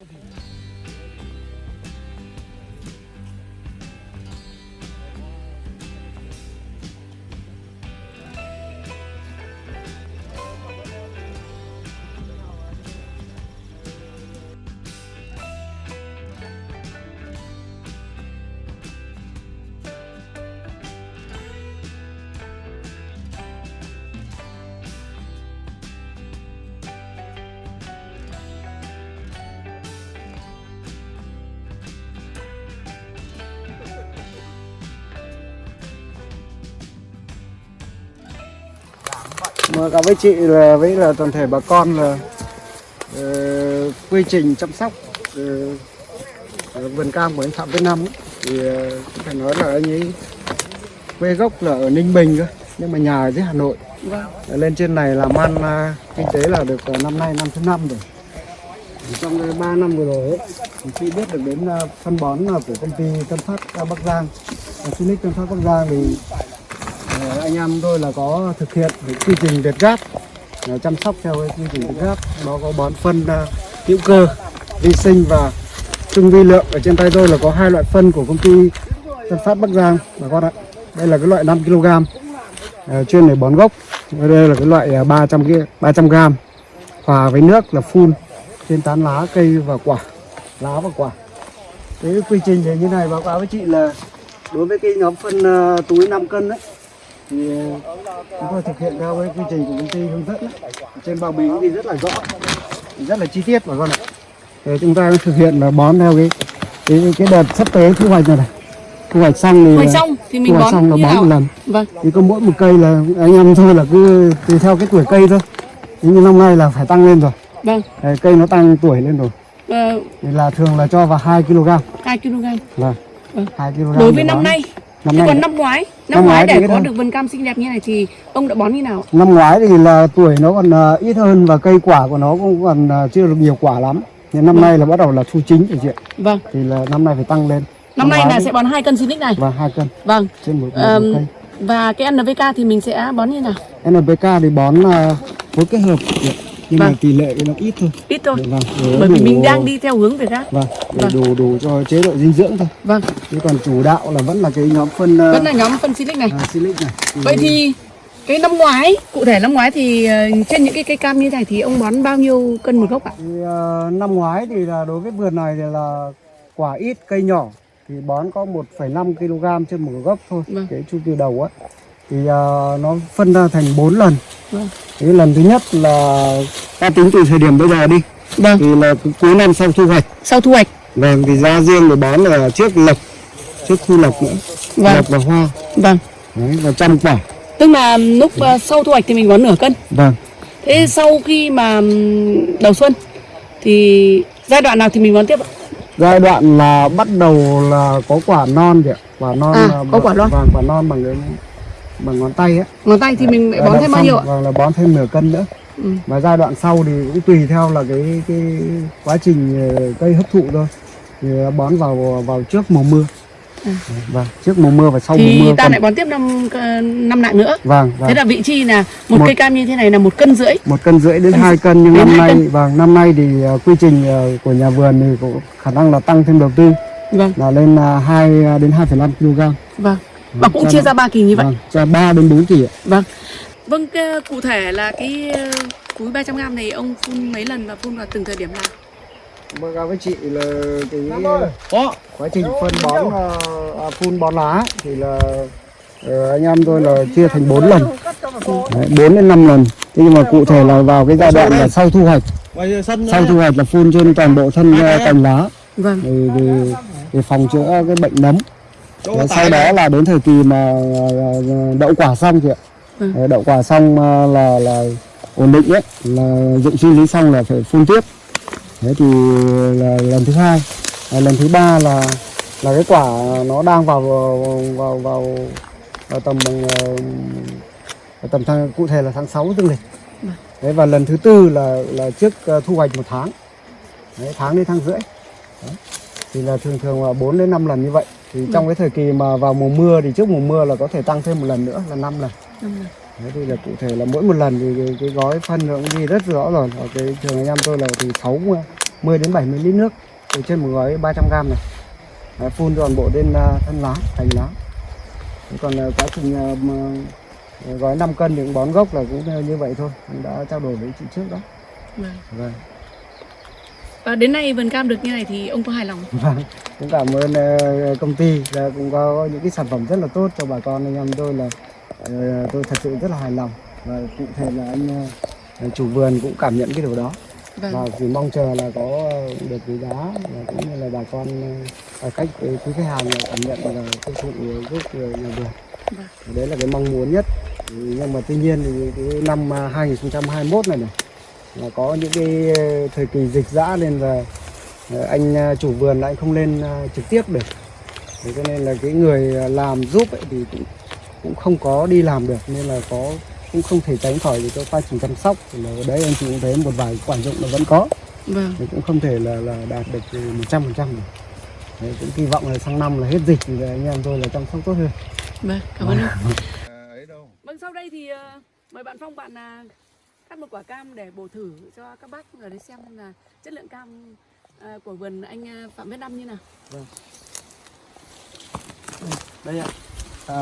Okay. Mà cả với chị là với là toàn thể bà con là ờ, quy trình chăm sóc ờ, ở vườn cam của anh Phạm Việt Nam ấy, thì ờ, cũng phải nói là anh ấy quê gốc là ở Ninh Bình cơ nhưng mà nhà ở dưới Hà Nội. Ở lên trên này làm ăn à, kinh tế là được ờ, năm nay năm thứ năm rồi. Trong cái 3 năm vừa rồi ấy, thì khi biết được đến phân bón của công ty Tân Phát à, Bắc Giang. Sunic Tân Phát Bắc Giang thì Ờ, anh em tôi là có thực hiện cái quy trình việt gáp chăm sóc theo cái quy trình việt gáp. Nó có bón phân à, hữu cơ, vi sinh và trung vi lượng. Ở trên tay tôi là có hai loại phân của công ty Tân Phát Bắc Giang. Bà con ạ, đây là cái loại 5 kg à, chuyên để bón gốc. Đây là cái loại 300 kia 300 g hòa với nước là phun, trên tán lá, cây và quả, lá và quả. Cái quy trình thì như này, báo cáo với chị là đối với cái nhóm phân à, túi 5 cân đấy thì ờ, chúng tôi thực hiện theo cái quy trình của công ty hướng dẫn đấy. trên bao bì thì rất là rõ rất là chi tiết bà con ạ thì chúng ta thực hiện là bón theo cái cái, cái đợt sắp tới thu hoạch này này thu hoạch xong thì hoạch xong thì mình bón xong là bón một lần Vâng. thì có mỗi một cây là anh em thôi là cứ tùy theo cái tuổi cây thôi Thế nhưng năm nay là phải tăng lên rồi Vâng. Đấy, cây nó tăng tuổi lên rồi Ờ, thì là thường là cho vào 2 kg 2 kg. vâng Vâng. 2 kg Đối với năm nay, năm thế nay còn năm ngoái, năm, Năm ngoái ngoái để có được vườn cam xinh đẹp như này thì ông đã bón như nào? Năm ngoái thì là tuổi nó còn à, ít hơn và cây quả của nó cũng còn à, chưa được nhiều quả lắm. Nhưng năm Vâng. nay là bắt đầu là thu chính rồi chị ạ. Vâng. Thì là năm nay phải tăng lên. Năm nay ngoái là sẽ bón 2 cân Sinic này. và hai cân Vâng. trên một, một, một cây. và cái NPK thì mình sẽ bón như nào? NPK thì bón là phối kết hợp chị ạ. Nhưng mà Vâng. tỷ lệ thì nó ít thôi. Ít thôi. Vâng. Bởi vì mình đang đi theo hướng Việt Gáp. vâng để Vâng. đủ đủ cho chế độ dinh dưỡng thôi. Vâng. Chứ còn chủ đạo là vẫn là cái nhóm phân uh, Vẫn là nhóm phân Sinic này. silic này. Vậy thì cái năm ngoái, cụ thể năm ngoái thì ờ, trên những cái cây cam như này thì ông bón bao nhiêu cân một gốc ạ? Thì, ờ, năm ngoái thì là đối với vườn này thì là quả ít cây nhỏ thì bón có 1,5 kg trên một gốc thôi Vâng. cái chu kỳ đầu á thì ờ, nó phân ra thành 4 lần cái lần thứ nhất là ta tính từ thời điểm bây giờ đi Vâng. thì là cu- cuối năm sau thu hoạch Sau thu hoạch. vâng thì ra riêng để bón là trước lộc trước thu lộc nữa Vâng. lộc và hoa Vâng. đấy, và trăm quả Tức là lúc ờ, sau thu hoạch thì mình bón nửa cân. vâng Thế sau khi mà đầu xuân thì giai đoạn nào thì mình bón tiếp ạ? giai đoạn là bắt đầu là có quả non kìa quả non À, là có quả non. vâng quả non bằng cái bằng ngón tay á Ngón tay thì mình lại bón thêm bao nhiêu ạ? Vâng là bón thêm nửa cân nữa. Ừ. Và giai đoạn sau thì cũng tùy theo là cái cái quá trình ờ, cây hấp thụ thôi. Thì bón vào vào trước mùa mưa. À. Vâng, trước mùa mưa và sau Thì mùa mưa. ta cân. lại bón tiếp năm ờ, năm nặng nữa. Vâng, vâng. Thế là vị chi là một, Một- cây cam như thế này là một cân rưỡi. một cân rưỡi đến Cân hai cân nhưng đến năm nay cân. vâng năm nay thì ờ, quy trình của nhà vườn thì có khả năng là tăng thêm đầu tư Vâng, là lên là 2 đến 2,5 kg. vâng. Và cũng cho chia ra ba kỳ như vậy. Vâng, cho 3 đến 4 kỳ ạ. Vâng. Vâng, cụ thể là cái ờ, túi 300g này ông phun mấy lần và phun vào từng thời điểm nào? Báo cáo với chị là cái quá trình phân bón ờ, à, phun bón lá thì là ờ, anh em tôi là chia thành 4 lần Đấy, 4 đến 5 lần thế nhưng mà cụ thể là vào cái giai đoạn là sau thu hoạch sau thu hoạch là phun trên toàn bộ thân ờ, cành lá Vâng. để, để, để phòng chữa cái bệnh nấm Đấy, sau đó là đến thời kỳ mà ờ, đậu quả xong chị ạ. Ừ. Đậu quả xong ờ, là là ổn định ấy là dụng sinh lý xong là phải phun tiếp. Thế thì là lần thứ hai. À, lần thứ ba là là cái quả nó đang vào vào vào, vào, vào tầm ờ, vào tầm tháng, cụ thể là tháng 6 dương lịch. Vâng. Đấy, và lần thứ tư là là trước ờ, thu hoạch một tháng. Đấy, tháng đến tháng rưỡi. Đấy. thì là thường thường là 4 đến 5 lần như vậy thì trong cái thời kỳ mà vào mùa mưa thì trước mùa mưa là có thể tăng thêm một lần nữa là 5 lần Năm lần. Đấy thì là cụ thể là mỗi một lần thì cái, cái gói phân nó cũng ghi rất rõ rồi. Ở cái trường anh em tôi là từ 6 10 đến 70 lít nước từ trên một gói 300 gram này Đấy, phun toàn bộ lên à, thân lá cành lá còn à, quá trình gói 5 cân thì cũng bón gốc là cũng như vậy thôi cũng đã trao đổi với chị trước đó Vâng. vâng Và đến nay vườn cam được như này thì ông có hài lòng không? Vâng, cũng cảm ơn ờ, công ty là cũng có những cái sản phẩm rất là tốt cho bà con anh em tôi là ờ, tôi thật sự rất là hài lòng và cụ thể là anh ờ, chủ vườn cũng cảm nhận cái điều đó và Vâng. chỉ mong chờ là có được cái giá và cũng như là bà con ờ, khách ờ, quý khách hàng là cảm nhận là cái sự giúp nhà vườn Vâng. đấy là cái mong muốn nhất nhưng mà tuy nhiên thì cái năm à, 2021 này này là có những cái ờ, thời kỳ dịch dã nên là Ờ, anh à, chủ vườn anh không lên à, trực tiếp được. Thế cho nên là cái người à, làm giúp ấy thì cũng cũng không có đi làm được. Nên là có cũng không thể tránh khỏi được cái quá trình chăm sóc. Thì là ở đấy anh chị cũng thấy một vài quả dụng là vẫn có. Vâng. thì cũng không thể là là đạt được một trăm phần trăm được. Đấy, cũng kỳ vọng là sang năm là hết dịch thì anh em tôi là chăm sóc tốt hơn. Vâng, cảm ơn đâu. Vâng, sau đây thì ờ, mời bạn Phong bạn là cắt một quả cam để bổ thử cho các bác ở đây xem là chất lượng cam ờ, của vườn anh ờ, Phạm Viết Năm như nào. đây ạ à,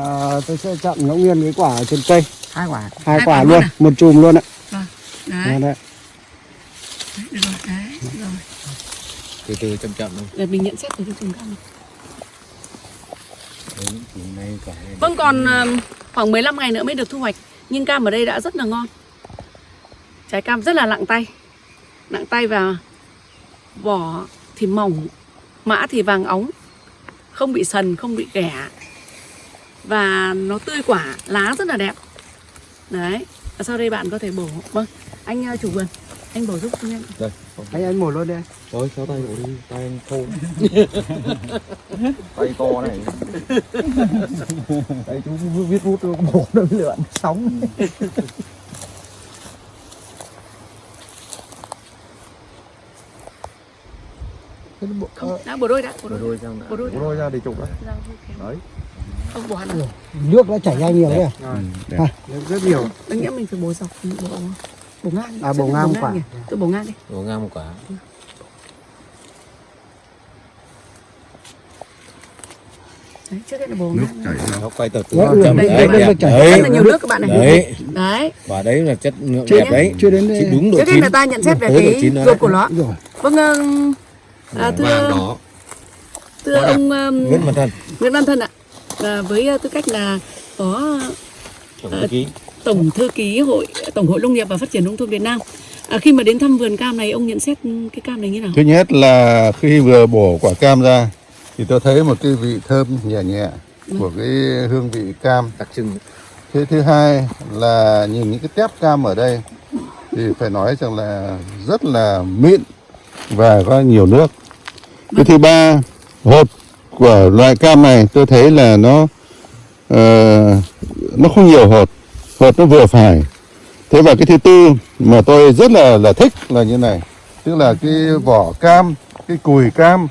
tôi sẽ chọn ngẫu nhiên cái quả trên cây Hai quả. hai, Hai quả quả luôn à? một chùm luôn ạ Vâng. Đấy, Đấy, đấy. được rồi, đấy, được rồi. từ từ chậm chậm thôi Để mình nhận xét về cái chùm cam này. đấy thì nay quả này Vâng, còn ờ, khoảng 15 ngày nữa mới được thu hoạch. Nhưng cam ở đây đã rất là ngon. Trái cam rất là nặng tay. Nặng tay và vỏ thì mỏng, mã thì vàng óng. Không bị sần, không bị ghẻ. Và nó tươi quả, lá rất là đẹp. Đấy. Và sau đây bạn có thể bổ. Vâng, anh ờ, chủ vườn, anh bổ giúp tôi nhé. đây anh anh mổ luôn đi anh. thôi kéo tay của đi tay anh thô tay to này Đấy, chú viết bút tôi bổ nó lượn sóng Không, đã bổ đôi đã, bổ một đôi. đôi sang Bổ đôi. một đôi ra để chụp đấy Ra, đấy Không bổ hẳn à? nước đã chảy ra nhiều đấy ừ, đẹp. nước rất nhiều Anh nghĩ mình phải bổ dọc, bổ, bổ ngang. À, bổ ngang quả. nhỉ? Tôi bổ ngang đi. đổ ngang một quả Đấy, trước hết là bổ ngang. nó quay từ từ Đấy, đây, đấy đây, đẹp đây, chảy. đấy Rất là nhiều nước các bạn này. đấy Đấy. quả đấy là chất lượng Chưa đẹp đấy chưa đến Chín đúng độ Trước hết là ta nhận xét về cái ruột của nó. rồi Vâng, ờ, à, vàng thưa đỏ thưa ông um, nguyễn văn thân Nguyễn Văn Thân ạ. Và với uh, tư cách là phó tổng À, thư ký tổng thư ký hội tổng hội nông nghiệp và phát triển nông thôn Việt Nam. À, khi mà đến thăm vườn cam này ông nhận xét cái cam này như nào? Thứ nhất là khi vừa bổ quả cam ra thì tôi thấy một cái vị thơm nhẹ nhẹ của cái hương vị cam. đặc trưng Thế thứ hai là nhìn những cái tép cam ở đây thì phải nói rằng là rất là mịn và có nhiều nước. Cái thứ ba, hột của loại cam này tôi thấy là nó ờ, nó không nhiều hột, hột nó vừa phải. Thế và cái thứ tư mà tôi rất là là thích là như này, tức là cái vỏ cam, cái cùi cam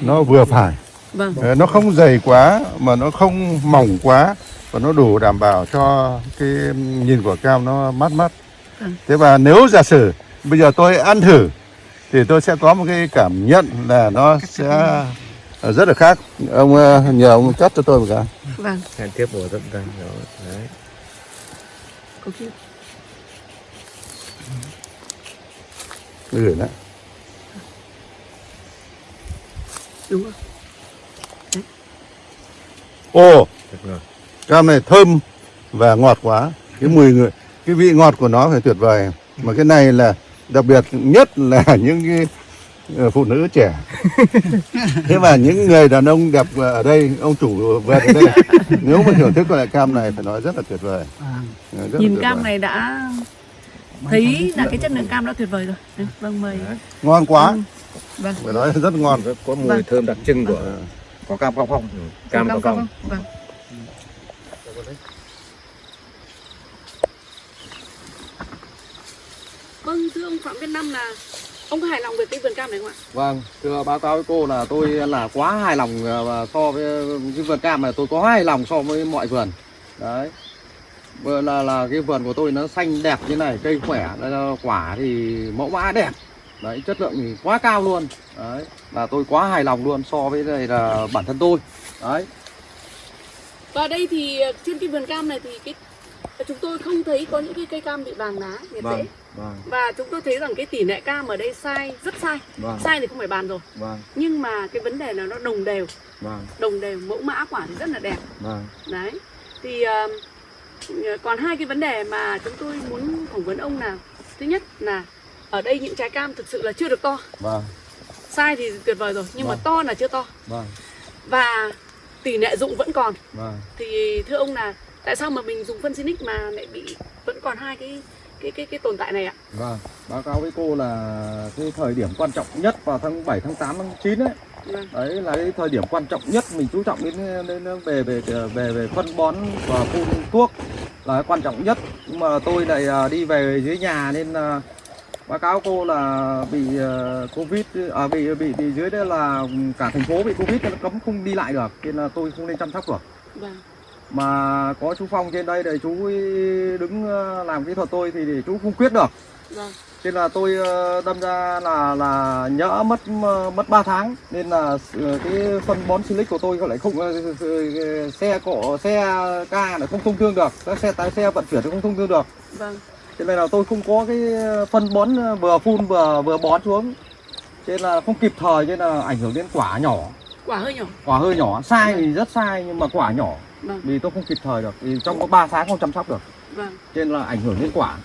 nó vừa phải. Vâng. Ờ, nó không dày quá mà nó không mỏng quá và nó đủ đảm bảo cho cái nhìn của cam nó mát mắt. Ừ. Thế và nếu giả sử bây giờ tôi ăn thử thì tôi sẽ có một cái cảm nhận là nó sẽ rất là khác. Ông ờ, nhờ ông cắt cho tôi một cái. Vâng. hẹn tiếp bổ đây đó đấy Gửi đấy. đúng rồi. Ồ, thật rồi cam này thơm và ngọt quá. Cái mùi người, cái vị ngọt của nó phải tuyệt vời. Mà cái này là đặc biệt nhất là những cái ờ, phụ nữ trẻ. Thế mà những người đàn ông đẹp ở đây, ông chủ vườn ở đây, nếu mà thưởng thức loại cam này phải nói rất là tuyệt vời. Ờ, rất là Nhìn tuyệt cam vời. này đã thấy là cái chất lượng cam đã tuyệt vời rồi. Vâng mời. ngon quá, Vâng. phải nói rất ngon. Rất có mùi Vâng. thơm đặc trưng của có cam cao phong cam cao phong Vâng. Vâng, thưa ông Phạm Viết Năm là ông có hài lòng về cái vườn cam này không ạ? Vâng, thưa báo cáo với cô là tôi là quá hài lòng ờ, và so với cái vườn cam này tôi có hài lòng so với mọi vườn. Đấy. Là là cái vườn của tôi nó xanh đẹp như này, cây khỏe, quả thì mẫu mã đẹp. đấy chất lượng thì quá cao luôn đấy là tôi quá hài lòng luôn so với đây là bản thân tôi đấy Và đây thì ờ, trên cái vườn cam này thì cái chúng tôi không thấy có những cái cây cam bị vàng lá nhiệt vâng dễ vâng. Và chúng tôi thấy rằng cái tỷ lệ cam ở đây sai rất sai. Vâng. Sai thì không phải bàn rồi. Vâng. Nhưng mà cái vấn đề là nó đồng đều. Vâng. Đồng đều mẫu mã quả thì rất là đẹp. Vâng. Đấy. Thì ờ, còn hai cái vấn đề mà chúng tôi muốn phỏng vấn ông là thứ nhất là ở đây những trái cam thực sự là chưa được to. Vâng. Sai thì tuyệt vời rồi nhưng mà Vâng. to là chưa to. Vâng. Và tỷ lệ dụng vẫn còn. Vâng. Thì thưa ông là tại sao mà mình dùng phân Sinic mà lại bị vẫn còn hai cái cái cái cái tồn tại này ạ? Vâng, báo cáo với cô là cái thời điểm quan trọng nhất vào tháng 7, tháng 8, tháng 9 ấy. Vâng. Đấy là cái thời điểm quan trọng nhất mình chú trọng đến, đến về về về về phân bón và phun thuốc là quan trọng nhất. Nhưng mà tôi lại à, đi về dưới nhà nên à, báo cáo cô là bị à, covid à, bị bị bị dưới đây là cả thành phố bị covid nên cấm không đi lại được nên là tôi không nên chăm sóc được. Vâng mà có chú Phong trên đây để chú đứng à, làm kỹ thuật tôi thì để chú không quyết được. Vâng. Thế là tôi ờ, đâm ra là là nhỡ mất mất 3 tháng nên là ờ, cái phân bón silic của tôi lại không ờ, ờ, xe cộ xe ca lại không thông thương được. Các xe tái xe vận chuyển không thông thương được. Vâng. Thế này là tôi không có cái phân bón ờ, vừa phun vừa vừa bón xuống. Thế là không kịp thời nên là ảnh hưởng đến quả nhỏ. Quả hơi nhỏ. Quả hơi nhỏ. Sai thì rất sai nhưng mà quả nhỏ vâng. Vì tôi không kịp thời được vì trong có 3 tháng không chăm sóc được. Vâng. Nên là ảnh hưởng đến quả.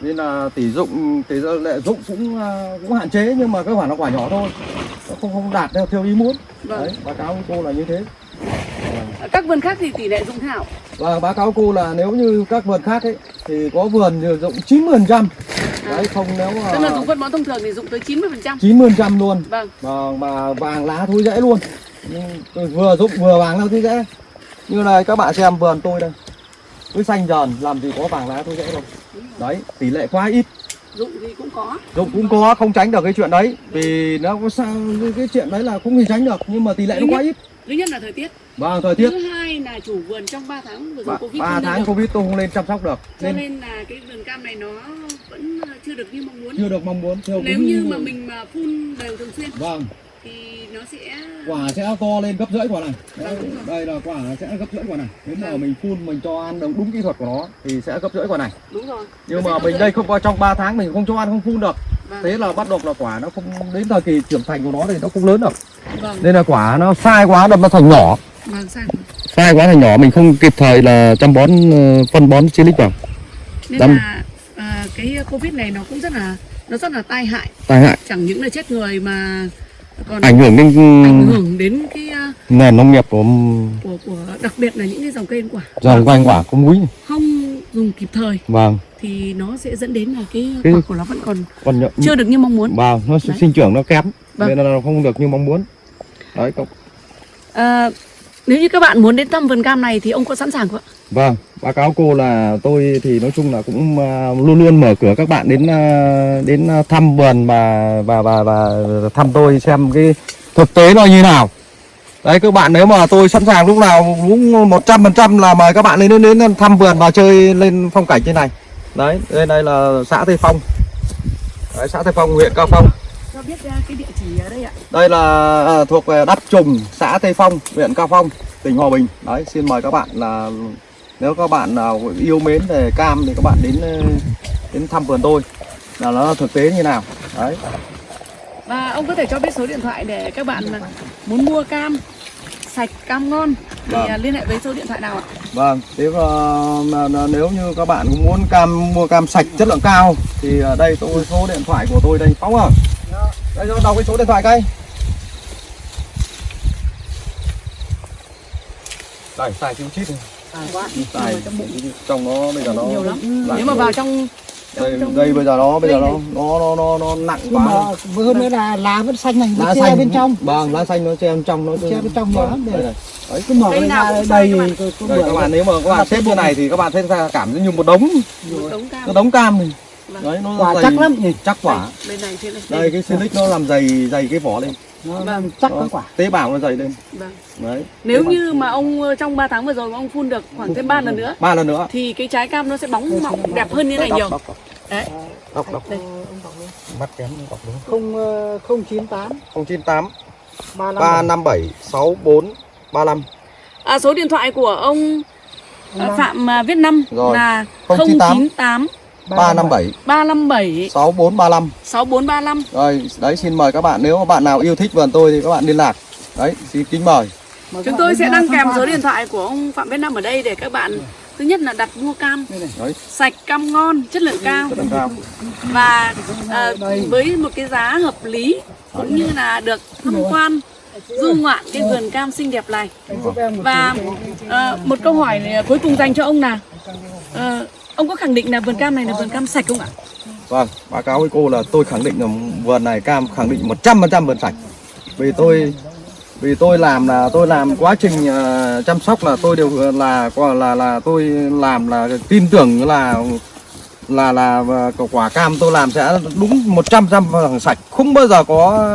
Nên là tỷ dụng tỷ lệ dụng cũng à, cũng hạn chế nhưng mà cái quả nó quả nhỏ thôi. Nó không không đạt theo theo ý muốn. Vâng. Đấy báo cáo cô là như thế. Các vườn khác thì tỷ lệ dụng thế nào? Và báo cáo cô là nếu như các vườn khác ấy thì có vườn thì dụng 90 phần trăm. Đấy không nếu mà tức là dùng phân bón thông thường thì dụng tới 90 phần trăm. 90 phần trăm luôn. Vâng. Mà mà vàng lá thối rễ luôn. Nhưng vừa dụng vừa vàng lá thối rễ như này các bạn xem vườn tôi đây. Cứ xanh dần làm gì có vàng lá thối rễ đâu. Đấy tỷ lệ quá ít. Dụng thì cũng có. Dụng cũng có không tránh được cái chuyện đấy. Vì nó có sao cái, cái chuyện đấy là không thể tránh được nhưng mà tỷ lệ nó quá ít. thứ nhất là thời tiết. Vâng thời tiết. Thứ hai là chủ vườn trong 3 tháng vừa rồi covid ba tháng covid tôi không lên chăm sóc được cho nên nên là cái vườn cam này nó vẫn chưa được như mong muốn. Chưa được mong muốn nếu như mà mình mà phun đều thường xuyên. Vâng thì nó sẽ quả sẽ to lên gấp rưỡi quả này. Vâng, đây là quả sẽ gấp rưỡi quả này. Nếu mà Vâng. mình phun mình cho ăn đúng, đúng kỹ thuật của nó thì sẽ gấp rưỡi quả này. Đúng rồi. Nhưng Nó mà mình đây không có trong 3 tháng mình không cho ăn không phun được. Vâng, thế là bắt đầu là quả nó không đến thời kỳ trưởng thành của nó thì nó không lớn được. Vâng. Nên là quả nó sai quá đâm nó thành nhỏ. Vâng sai. Quá thành nhỏ mình không kịp thời là chăm bón ờ, phân bón silic vào. Nên Đâm. là à, cái covid này nó cũng rất là nó rất là tai hại. Tai hại. Chẳng những là chết người mà còn ảnh hưởng đến ảnh hưởng đến cái à, nền nông nghiệp của của của đặc biệt là những cái dòng cây ăn quả. Dòng quanh quả có múi. Không dùng kịp thời vâng. thì nó sẽ dẫn đến là cái Cái- quả của nó vẫn còn còn nhợ, chưa được như mong muốn. Vâng nó Đấy. sinh trưởng nó kém Vâng. nên là nó không được như mong muốn. Đấy cậu. À, nếu như các bạn muốn đến thăm vườn cam này thì ông có sẵn sàng không ạ? Vâng báo cáo cô là tôi thì nói chung là cũng à, luôn luôn mở cửa các bạn đến à, đến à, thăm vườn và và và và thăm tôi xem cái thực tế nó như nào. Đấy các bạn nếu mà tôi sẵn sàng lúc nào cũng một trăm phần trăm là mời các bạn lên đến, đến thăm vườn và chơi lên phong cảnh trên này. Đấy đây đây là xã Tây Phong. Đấy, xã Tây Phong huyện Cao Phong cho biết à, cái địa chỉ ở đây ạ đây là à, thuộc về Đắc Trùng, xã Tây Phong, huyện Cao Phong, tỉnh Hòa Bình. Đấy, xin mời các bạn là nếu các bạn nào yêu mến về cam thì các bạn đến ờ, đến thăm vườn tôi là nó thực tế như nào. Đấy. và ông có thể cho biết số điện thoại để các bạn muốn mua cam sạch cam ngon thì Vâng. à, liên hệ với số điện thoại nào ạ Vâng, ờ, mà, mà nếu như các bạn muốn cam mua cam sạch chất lượng cao thì ở đây tôi số điện thoại của tôi đây Phong à. Đây cho đọc cái số điện thoại cây. Đây, xài chữ chít này. Xài trong nó bây giờ nó nhiều lắm. nếu mà vào trong đây, trong- đây bây giờ nó bây giờ nó nó nó nó, nó nặng quá. mà hơn nữa là lá vẫn xanh này lá xanh. bên trong. Vâng lá xanh nó che bên trong nó Che bên trong vâng, để- đây, này. đấy cứ mở ra đây các bạn. đây các bạn nếu mà các bạn xếp như này thì các bạn thấy ra cảm giác như một đống. Một đống cam. Một đống cam này Vâng. Đấy nó quả dày, chắc lắm. nhỉ chắc quả. Bên này trên này đây cái silic nó làm dày dày cái vỏ lên. Nó Vâng. làm chắc Nó- cái quả. tế bào nó dày lên. Vâng. đấy nếu như mà ông ờ, trong 3 tháng vừa rồi mà ông phun được khoảng thêm 3 lần nữa ba lần nữa. thì cái trái cam nó sẽ bóng mọng đẹp hơn như này nhiều. Đọc, đọc, đấy. Đọc, đọc. đây. Mắt kém đọc đúng. Không ờ, không chín tám. 098 ba năm 357 64 35 À, số điện thoại của ông à, Phạm à, Viết Năm là 098 098 357 357 6435 6435. Rồi, đấy xin mời các bạn nếu mà bạn nào yêu thích vườn tôi thì các bạn liên lạc. Đấy, xin kính mời. Chúng tôi sẽ đăng kèm số điện thoại của ông Phạm Viết Năm ở đây để các bạn thứ nhất là đặt mua cam. Đấy, sạch cam ngon chất lượng cao. Và à, với một cái giá hợp lý cũng như là được tham quan du ngoạn cái vườn cam xinh đẹp này. Và à, một câu hỏi cuối cùng dành cho ông là à, ông có khẳng định là vườn cam này là vườn cam sạch không ạ? Vâng, báo cáo với cô là tôi khẳng định là vườn này cam khẳng định 100% vườn sạch. Vì tôi vì tôi làm là tôi làm quá trình uh, chăm sóc là tôi đều ờ, là là là, là tôi làm là tin tưởng là là là ờ, quả cam tôi làm sẽ đúng 100% sạch, không bao giờ có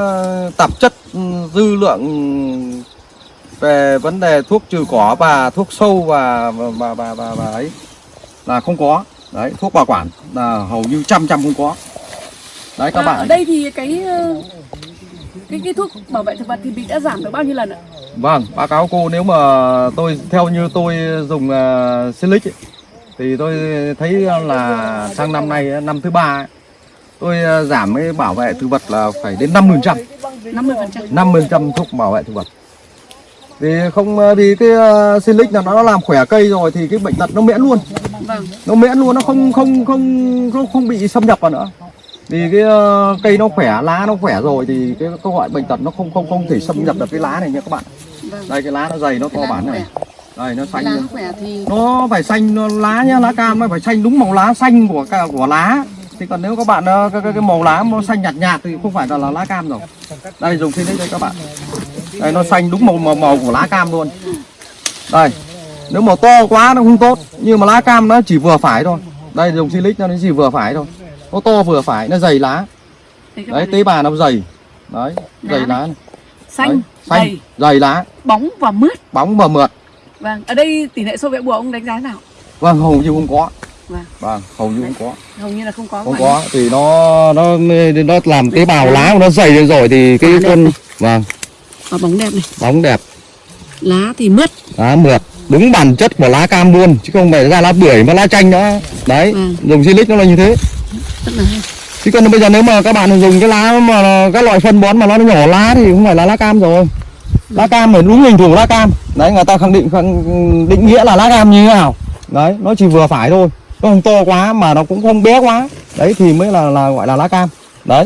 tạp chất ừ, dư lượng về vấn đề thuốc trừ cỏ và thuốc sâu và và và và, và, và ấy là không có. Đấy, thuốc bảo quản là hầu như trăm trăm không có. Đấy các À, bạn. ở đây thì cái ờ, cái cái thuốc bảo vệ thực vật thì bị đã giảm được bao nhiêu lần ạ? Vâng, báo cáo cô nếu mà tôi theo như tôi dùng uh, Silic ấy, thì tôi thấy là sang năm nay năm thứ ba ấy, tôi ờ, giảm cái bảo vệ thực vật là phải đến 50%, 50%. 50% thuốc bảo vệ thực vật. Vì không ờ, vì cái uh, Silic là nó làm khỏe cây rồi thì cái bệnh tật nó miễn luôn. Vâng. nó miễn luôn nó không không không không không bị xâm nhập vào nữa. Vì cái ờ, cây nó khỏe lá nó khỏe rồi thì cái các loại bệnh tật nó không không không thể xâm nhập được cái lá này nha các bạn. Vâng. đây cái lá nó dày nó to bản nó này. đây nó xanh lá khỏe thì nó phải xanh nó lá nhá lá cam nó phải xanh đúng màu lá xanh của của lá. Thì còn nếu các bạn ờ, cái, cái, cái màu lá nó xanh nhạt nhạt thì không phải là, là lá cam rồi. Đây dùng đấy đây các bạn đây nó xanh đúng màu màu, màu của lá cam luôn. Đây nếu màu to quá nó không tốt nhưng mà lá cam nó chỉ vừa phải thôi. Đây dùng silic nó chỉ vừa phải thôi. Nó to vừa phải nó dày lá. Đấy tế bào nó dày. Đấy dày Lá. này. xanh, Đấy, xanh dày, dày lá. Bóng và mướt. bóng và mượt. Vâng. Ở đây tỷ lệ sâu vẽ bùa ông đánh giá nào? vâng hầu như không có. Vâng. vâng hầu như không có. Hầu như là không có. không có thì nó nó nó làm tế bào lá của nó dày lên rồi thì cái đẹp con vâng Và bóng đẹp này. bóng đẹp. Lá thì mướt. lá mượt. Đúng bản chất của lá cam luôn chứ không phải ra lá bưởi và lá chanh nữa. Đấy Vâng. dùng silic nó là như thế. Rất là hay. chứ còn bây giờ nếu mà các bạn dùng cái lá mà các loại phân bón mà nó nhỏ lá thì không phải là lá cam rồi. Lá cam phải đúng hình thù lá cam. Đấy người ta khẳng định khẳng định nghĩa là lá cam như thế nào. Đấy nó chỉ vừa phải thôi. Nó không to quá mà nó cũng không bé quá. Đấy thì mới là là gọi là lá cam. Đấy